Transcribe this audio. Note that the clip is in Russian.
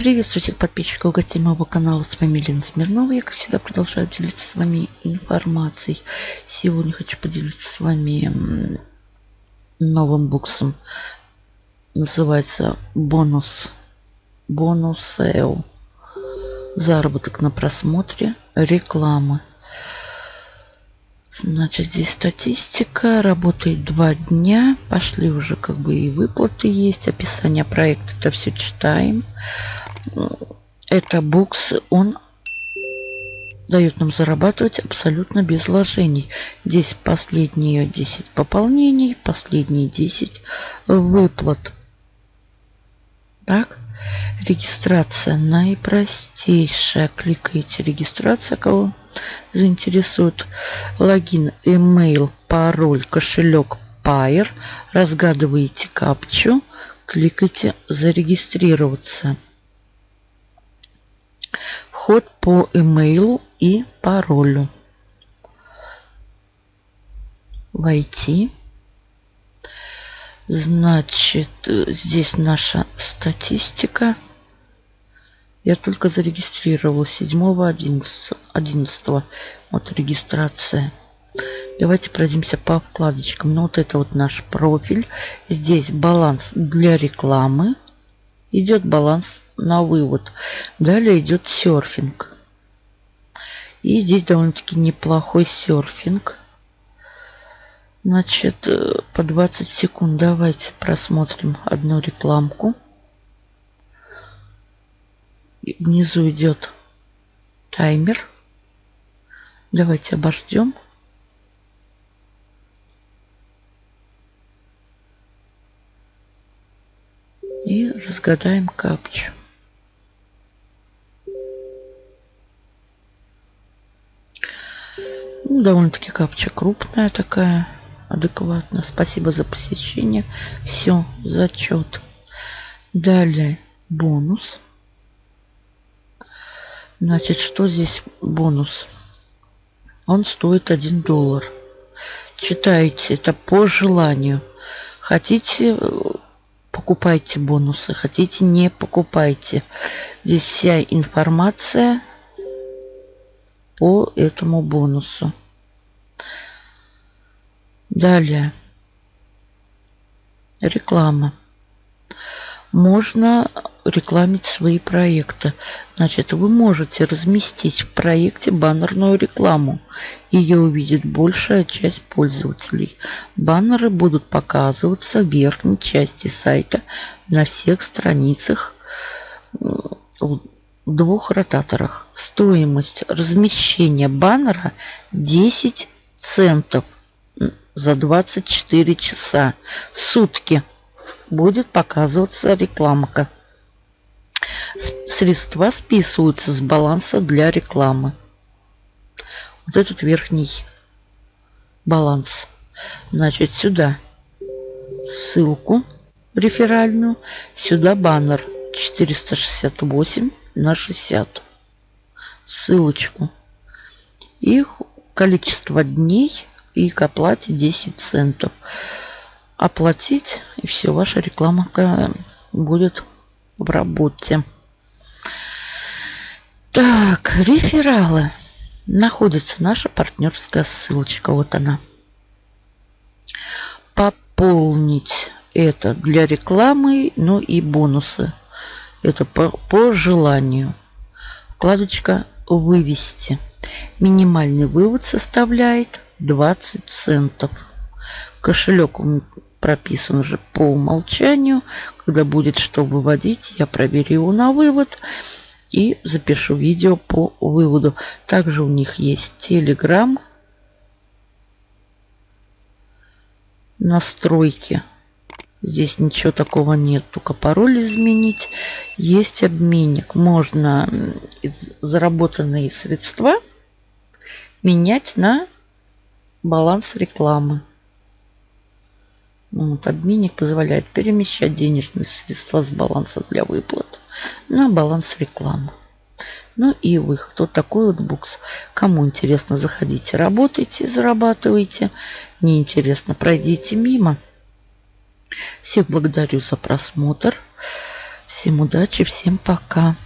Приветствую всех подписчиков и гостей моего канала. С вами Елена Смирнова. Я, как всегда, продолжаю делиться с вами информацией. Сегодня хочу поделиться с вами новым буксом. Называется бонус. Бонус SEO. Заработок на просмотре рекламы. Значит, здесь статистика. Работает два дня. Пошли уже как бы и выплаты есть. Описание проекта. Это все читаем. Это букс. Он дает нам зарабатывать абсолютно без вложений. Здесь последние 10 пополнений, последние 10 выплат. Так, регистрация наипростейшая. Кликаете регистрация, кого заинтересует. Логин, email, пароль, кошелек, Pair. Разгадываете капчу. Кликайте зарегистрироваться. Вход по имейлу и паролю. Войти. Значит, здесь наша статистика. Я только зарегистрировал 7 11, 11 вот регистрация. Давайте пройдемся по вкладочкам. Ну вот это вот наш профиль. Здесь баланс для рекламы. Идет баланс на вывод. Далее идет серфинг. И здесь довольно-таки неплохой серфинг. Значит, э, по 20 секунд давайте просмотрим одну рекламку. Внизу идет таймер. Давайте обождем. И разгадаем капчу. Ну, довольно-таки капча крупная такая, адекватно. Спасибо за посещение. Все, зачет. Далее бонус. Значит, что здесь бонус? Он стоит 1 доллар. Читайте, это по желанию. Хотите, покупайте бонусы. Хотите, не покупайте. Здесь вся информация по этому бонусу. Далее. Реклама можно рекламить свои проекты. Значит, вы можете разместить в проекте баннерную рекламу. Ее увидит большая часть пользователей. Баннеры будут показываться в верхней части сайта на всех страницах в двух ротаторах. Стоимость размещения баннера 10 центов за 24 часа. Сутки будет показываться рекламка. Средства списываются с баланса для рекламы. Вот этот верхний баланс. Значит, сюда ссылку реферальную, сюда баннер 468 на 60. Ссылочку. И количество дней и к оплате 10 центов оплатить, и все, ваша реклама будет в работе. Так, рефералы. Находится наша партнерская ссылочка. Вот она. Пополнить это для рекламы, ну и бонусы. Это по, по желанию. Вкладочка «Вывести». Минимальный вывод составляет 20 центов. Кошелек прописан уже по умолчанию. Когда будет что выводить, я проверю его на вывод и запишу видео по выводу. Также у них есть Telegram, настройки. Здесь ничего такого нет, только пароль изменить. Есть обменник. Можно заработанные средства менять на баланс рекламы. Вот, обменник позволяет перемещать денежные средства с баланса для выплат на баланс рекламы. Ну и выход. Вот такой вот букс. Кому интересно, заходите, работайте, зарабатывайте. Не интересно, пройдите мимо. Всех благодарю за просмотр. Всем удачи, всем пока.